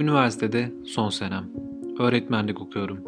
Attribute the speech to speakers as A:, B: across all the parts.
A: Üniversitede son senem. Öğretmenlik okuyorum.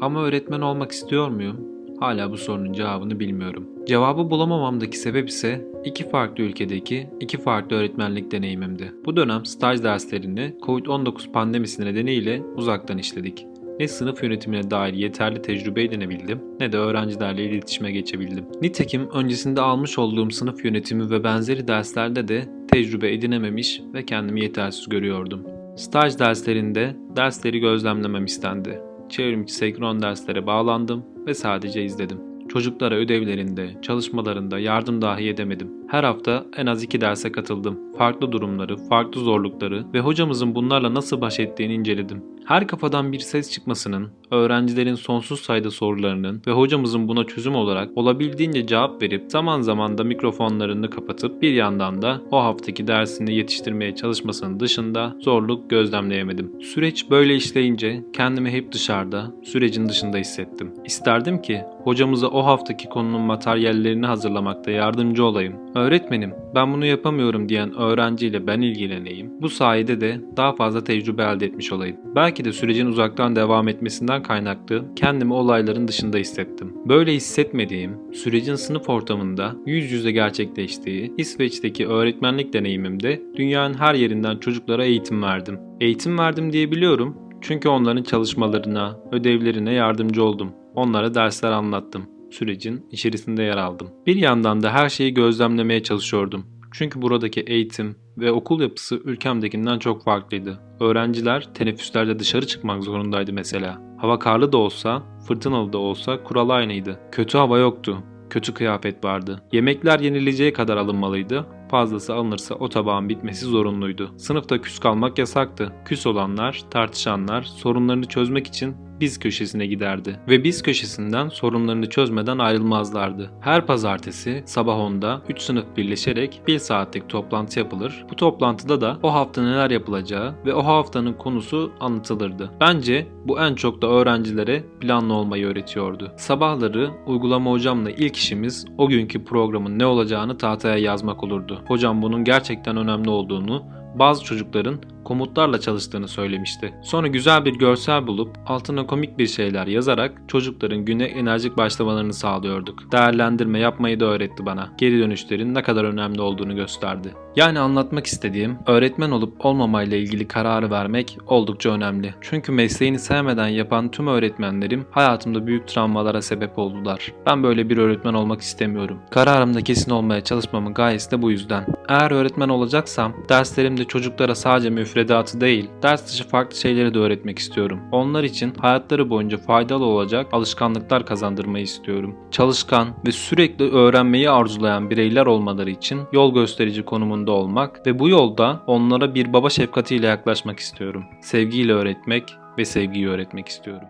A: Ama öğretmen olmak istiyor muyum? Hala bu sorunun cevabını bilmiyorum. Cevabı bulamamamdaki sebep ise iki farklı ülkedeki iki farklı öğretmenlik deneyimimdi. Bu dönem staj derslerini Covid-19 pandemisi nedeniyle uzaktan işledik. Ne sınıf yönetimine dair yeterli tecrübe edinebildim ne de öğrencilerle iletişime geçebildim. Nitekim öncesinde almış olduğum sınıf yönetimi ve benzeri derslerde de tecrübe edinememiş ve kendimi yetersiz görüyordum. Staj derslerinde dersleri gözlemlemem istendi. Çevrimiçi senkron derslere bağlandım ve sadece izledim. Çocuklara ödevlerinde, çalışmalarında yardım dahi edemedim. Her hafta en az iki derse katıldım. Farklı durumları, farklı zorlukları ve hocamızın bunlarla nasıl baş ettiğini inceledim. Her kafadan bir ses çıkmasının, öğrencilerin sonsuz sayıda sorularının ve hocamızın buna çözüm olarak olabildiğince cevap verip zaman zaman da mikrofonlarını kapatıp bir yandan da o haftaki dersini yetiştirmeye çalışmasının dışında zorluk gözlemleyemedim. Süreç böyle işleyince kendimi hep dışarıda, sürecin dışında hissettim. İsterdim ki hocamıza o haftaki konunun materyallerini hazırlamakta yardımcı olayım. Öğretmenim, ben bunu yapamıyorum diyen öğrenciyle ben ilgileneyim. Bu sayede de daha fazla tecrübe elde etmiş olayım. Belki de sürecin uzaktan devam etmesinden kaynaklı kendimi olayların dışında hissettim. Böyle hissetmediğim, sürecin sınıf ortamında yüz yüze gerçekleştiği İsveç'teki öğretmenlik deneyimimde dünyanın her yerinden çocuklara eğitim verdim. Eğitim verdim diyebiliyorum çünkü onların çalışmalarına, ödevlerine yardımcı oldum. Onlara dersler anlattım sürecin içerisinde yer aldım. Bir yandan da her şeyi gözlemlemeye çalışıyordum. Çünkü buradaki eğitim ve okul yapısı ülkemdekinden çok farklıydı. Öğrenciler teneffüslerde dışarı çıkmak zorundaydı mesela. Hava karlı da olsa, fırtınalı da olsa kural aynıydı. Kötü hava yoktu. Kötü kıyafet vardı. Yemekler yenileceği kadar alınmalıydı. Fazlası alınırsa o tabağın bitmesi zorunluydu. Sınıfta küs kalmak yasaktı. Küs olanlar, tartışanlar sorunlarını çözmek için biz köşesine giderdi ve biz köşesinden sorunlarını çözmeden ayrılmazlardı. Her pazartesi sabah 10'da 3 sınıf birleşerek 1 saatlik toplantı yapılır. Bu toplantıda da o hafta neler yapılacağı ve o haftanın konusu anlatılırdı. Bence bu en çok da öğrencilere planlı olmayı öğretiyordu. Sabahları uygulama hocamla ilk işimiz o günkü programın ne olacağını tahtaya yazmak olurdu. Hocam bunun gerçekten önemli olduğunu bazı çocukların komutlarla çalıştığını söylemişti. Sonra güzel bir görsel bulup altına komik bir şeyler yazarak çocukların güne enerjik başlamalarını sağlıyorduk. Değerlendirme yapmayı da öğretti bana. Geri dönüşlerin ne kadar önemli olduğunu gösterdi. Yani anlatmak istediğim öğretmen olup olmamayla ilgili kararı vermek oldukça önemli. Çünkü mesleğini sevmeden yapan tüm öğretmenlerim hayatımda büyük travmalara sebep oldular. Ben böyle bir öğretmen olmak istemiyorum. Kararımda kesin olmaya çalışmamın gayesi de bu yüzden. Eğer öğretmen olacaksam derslerimde çocuklara sadece müfredatı değil, ders dışı farklı şeyleri de öğretmek istiyorum. Onlar için hayatları boyunca faydalı olacak alışkanlıklar kazandırmayı istiyorum. Çalışkan ve sürekli öğrenmeyi arzulayan bireyler olmaları için yol gösterici konumunda olmak ve bu yolda onlara bir baba şefkatiyle yaklaşmak istiyorum. Sevgiyle öğretmek ve sevgiyi öğretmek istiyorum.